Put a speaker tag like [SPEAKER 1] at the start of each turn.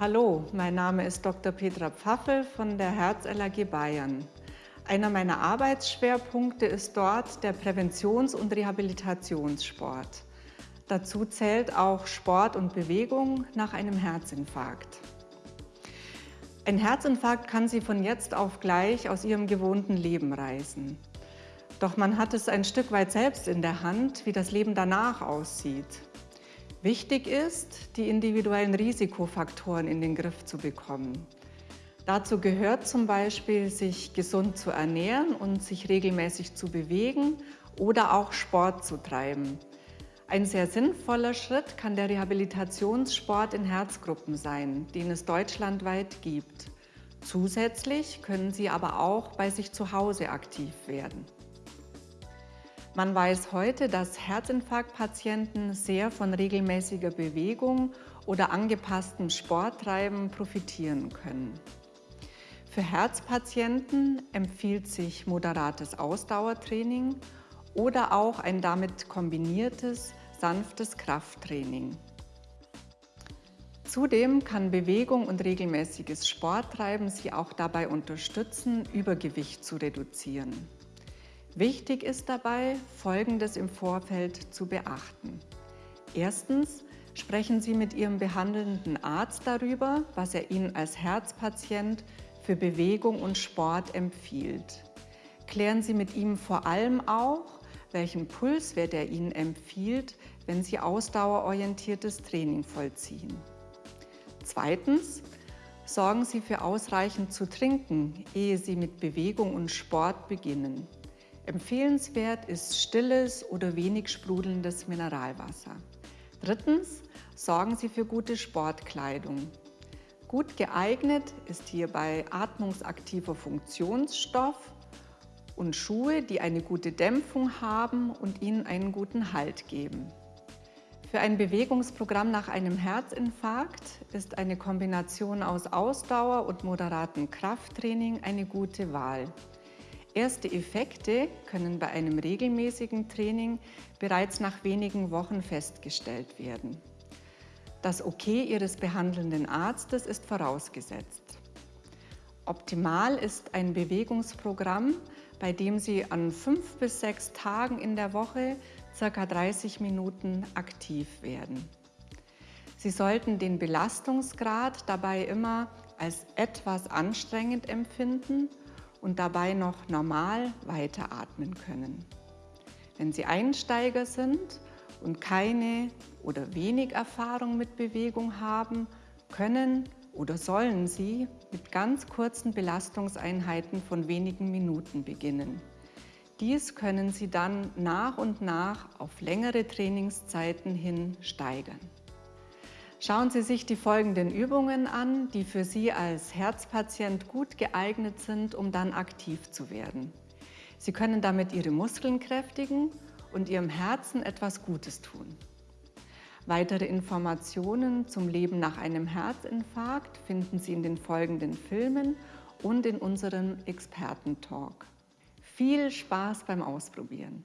[SPEAKER 1] Hallo, mein Name ist Dr. Petra Pfaffel von der Herz-LAG Bayern. Einer meiner Arbeitsschwerpunkte ist dort der Präventions- und Rehabilitationssport. Dazu zählt auch Sport und Bewegung nach einem Herzinfarkt. Ein Herzinfarkt kann Sie von jetzt auf gleich aus Ihrem gewohnten Leben reißen. Doch man hat es ein Stück weit selbst in der Hand, wie das Leben danach aussieht. Wichtig ist, die individuellen Risikofaktoren in den Griff zu bekommen. Dazu gehört zum Beispiel, sich gesund zu ernähren und sich regelmäßig zu bewegen oder auch Sport zu treiben. Ein sehr sinnvoller Schritt kann der Rehabilitationssport in Herzgruppen sein, den es deutschlandweit gibt. Zusätzlich können Sie aber auch bei sich zu Hause aktiv werden. Man weiß heute, dass Herzinfarktpatienten sehr von regelmäßiger Bewegung oder angepasstem Sporttreiben profitieren können. Für Herzpatienten empfiehlt sich moderates Ausdauertraining oder auch ein damit kombiniertes sanftes Krafttraining. Zudem kann Bewegung und regelmäßiges Sporttreiben Sie auch dabei unterstützen, Übergewicht zu reduzieren. Wichtig ist dabei, Folgendes im Vorfeld zu beachten. Erstens sprechen Sie mit Ihrem behandelnden Arzt darüber, was er Ihnen als Herzpatient für Bewegung und Sport empfiehlt. Klären Sie mit ihm vor allem auch, welchen Pulswert er Ihnen empfiehlt, wenn Sie ausdauerorientiertes Training vollziehen. Zweitens, sorgen Sie für ausreichend zu trinken, ehe Sie mit Bewegung und Sport beginnen. Empfehlenswert ist stilles oder wenig sprudelndes Mineralwasser. Drittens, sorgen Sie für gute Sportkleidung. Gut geeignet ist hierbei atmungsaktiver Funktionsstoff und Schuhe, die eine gute Dämpfung haben und Ihnen einen guten Halt geben. Für ein Bewegungsprogramm nach einem Herzinfarkt ist eine Kombination aus Ausdauer und moderatem Krafttraining eine gute Wahl. Erste Effekte können bei einem regelmäßigen Training bereits nach wenigen Wochen festgestellt werden. Das Okay Ihres behandelnden Arztes ist vorausgesetzt. Optimal ist ein Bewegungsprogramm, bei dem Sie an fünf bis sechs Tagen in der Woche ca. 30 Minuten aktiv werden. Sie sollten den Belastungsgrad dabei immer als etwas anstrengend empfinden und dabei noch normal weiteratmen können. Wenn Sie Einsteiger sind und keine oder wenig Erfahrung mit Bewegung haben, können oder sollen Sie mit ganz kurzen Belastungseinheiten von wenigen Minuten beginnen. Dies können Sie dann nach und nach auf längere Trainingszeiten hin steigern. Schauen Sie sich die folgenden Übungen an, die für Sie als Herzpatient gut geeignet sind, um dann aktiv zu werden. Sie können damit Ihre Muskeln kräftigen und Ihrem Herzen etwas Gutes tun. Weitere Informationen zum Leben nach einem Herzinfarkt finden Sie in den folgenden Filmen und in unserem Expertentalk. Viel Spaß beim Ausprobieren!